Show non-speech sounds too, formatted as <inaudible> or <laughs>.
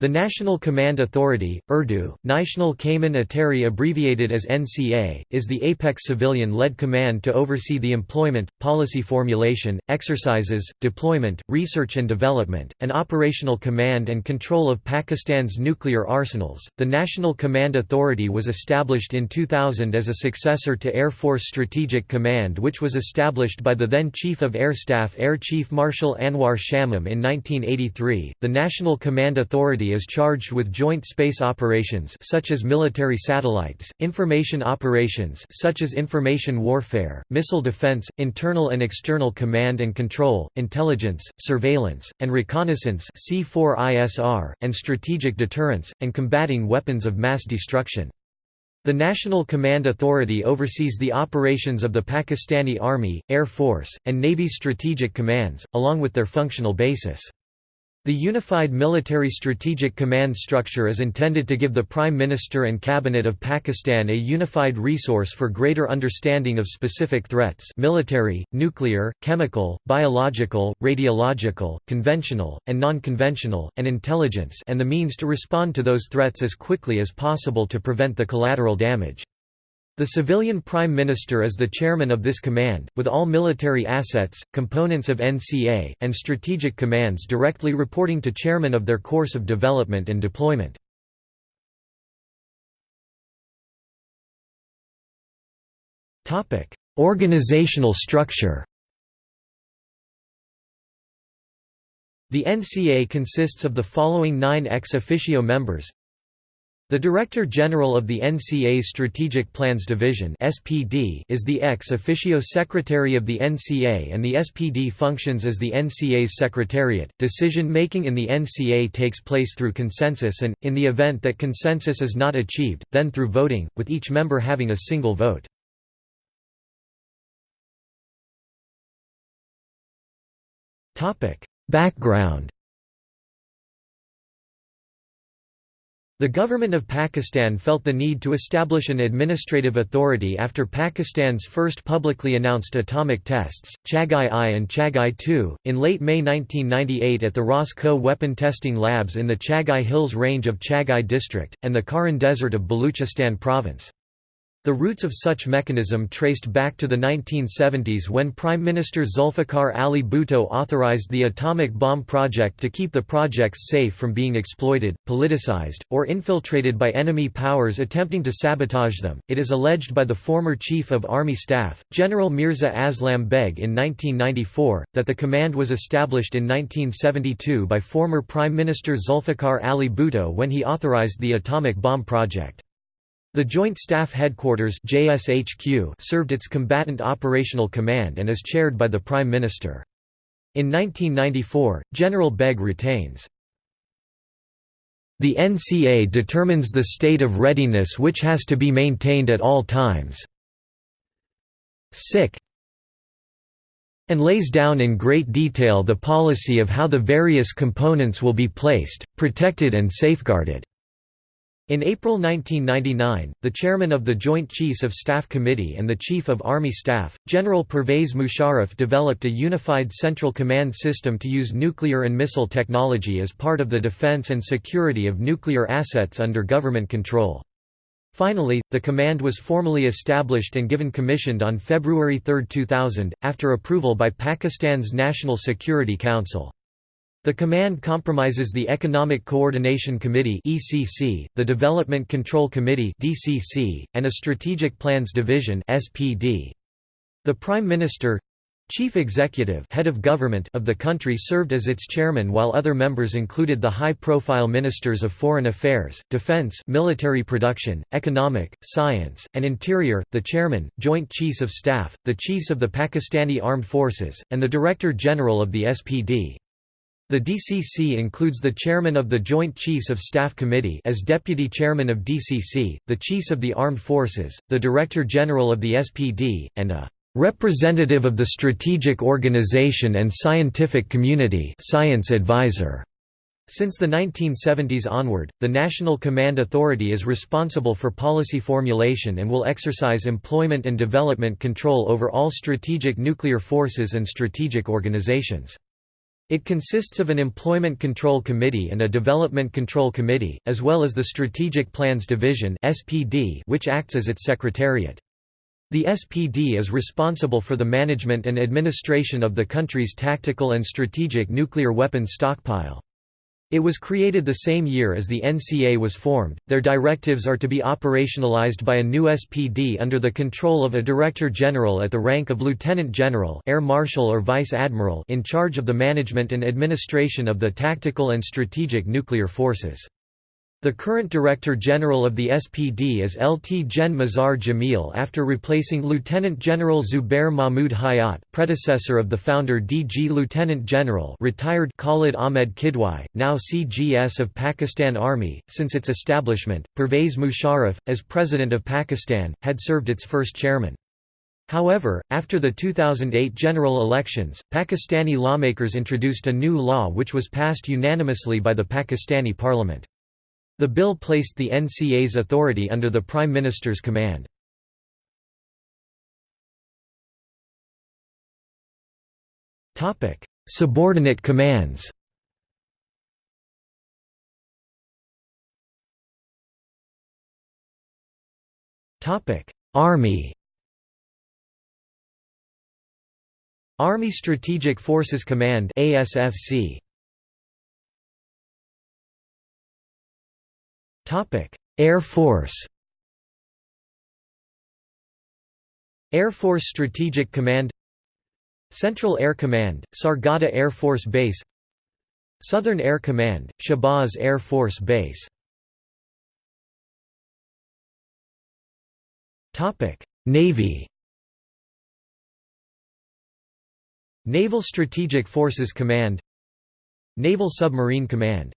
The National Command Authority, Urdu, National Cayman Atari abbreviated as NCA, is the apex civilian-led command to oversee the employment, policy formulation, exercises, deployment, research and development, and operational command and control of Pakistan's nuclear arsenals. The National Command Authority was established in 2000 as a successor to Air Force Strategic Command which was established by the then Chief of Air Staff Air Chief Marshal Anwar Shamim in 1983. The National Command Authority is charged with joint space operations such as military satellites, information operations such as information warfare, missile defense, internal and external command and control, intelligence, surveillance, and reconnaissance C4ISR, and strategic deterrence, and combating weapons of mass destruction. The National Command Authority oversees the operations of the Pakistani Army, Air Force, and Navy strategic commands, along with their functional basis. The Unified Military Strategic Command structure is intended to give the Prime Minister and Cabinet of Pakistan a unified resource for greater understanding of specific threats <laughs> military, nuclear, chemical, biological, radiological, conventional, and non-conventional, and intelligence and the means to respond to those threats as quickly as possible to prevent the collateral damage. The civilian prime minister is the chairman of this command, with all military assets, components of NCA, and strategic commands directly reporting to chairman of their course of development and deployment. Organizational structure The NCA consists of the following nine ex officio members the Director General of the NCA's Strategic Plans Division (SPD) is the ex officio secretary of the NCA and the SPD functions as the NCA's secretariat. Decision-making in the NCA takes place through consensus and in the event that consensus is not achieved, then through voting, with each member having a single vote. Topic: Background The government of Pakistan felt the need to establish an administrative authority after Pakistan's first publicly announced atomic tests, Chagai I and Chagai II, in late May 1998 at the Ras Koh weapon testing labs in the Chagai Hills range of Chagai district, and the Kharan Desert of Baluchistan province. The roots of such mechanism traced back to the 1970s when Prime Minister Zulfikar Ali Bhutto authorized the atomic bomb project to keep the projects safe from being exploited, politicized, or infiltrated by enemy powers attempting to sabotage them. It is alleged by the former Chief of Army Staff, General Mirza Aslam Beg in 1994, that the command was established in 1972 by former Prime Minister Zulfikar Ali Bhutto when he authorized the atomic bomb project. The Joint Staff Headquarters JSHQ served its Combatant Operational Command and is chaired by the Prime Minister. In 1994, General Beg retains the NCA determines the state of readiness which has to be maintained at all times. Sick and lays down in great detail the policy of how the various components will be placed, protected and safeguarded. In April 1999, the chairman of the Joint Chiefs of Staff Committee and the Chief of Army Staff, General Pervez Musharraf developed a unified central command system to use nuclear and missile technology as part of the defense and security of nuclear assets under government control. Finally, the command was formally established and given commissioned on February 3, 2000, after approval by Pakistan's National Security Council. The command compromises the Economic Coordination Committee (ECC), the Development Control Committee (DCC), and a Strategic Plans Division (SPD). The Prime Minister Chief Executive head of, government of the country served as its chairman while other members included the high-profile ministers of foreign affairs, defense military production, economic, science, and interior, the chairman, joint chiefs of staff, the chiefs of the Pakistani Armed Forces, and the Director General of the SPD. The DCC includes the chairman of the Joint Chiefs of Staff Committee as deputy chairman of DCC, the chiefs of the armed forces, the director general of the SPD, and a representative of the strategic organization and scientific community science advisor. Since the 1970s onward, the National Command Authority is responsible for policy formulation and will exercise employment and development control over all strategic nuclear forces and strategic organizations. It consists of an Employment Control Committee and a Development Control Committee, as well as the Strategic Plans Division which acts as its secretariat. The SPD is responsible for the management and administration of the country's tactical and strategic nuclear weapons stockpile. It was created the same year as the NCA was formed. Their directives are to be operationalized by a new SPD under the control of a Director General at the rank of Lieutenant General, Air Marshal or Vice Admiral in charge of the management and administration of the tactical and strategic nuclear forces. The current Director General of the SPD is Lt Gen Mazhar Jamil after replacing Lieutenant General Zubair Mahmood Hayat predecessor of the founder DG Lieutenant General retired Khalid Ahmed Kidwai, now CGS of Pakistan Army. Since its establishment, Pervez Musharraf, as President of Pakistan, had served its first chairman. However, after the 2008 general elections, Pakistani lawmakers introduced a new law which was passed unanimously by the Pakistani parliament. The bill placed the NCA's authority under the Prime Minister's command. Subordinate commands. Army. Army Strategic Forces Command ASFC Air Force. Air Force Strategic Command Central Air Command, Sargodha Air Force Base Southern Air Command, Shahbaz Air Force Base. Navy. Naval Strategic Forces Command Naval Submarine Command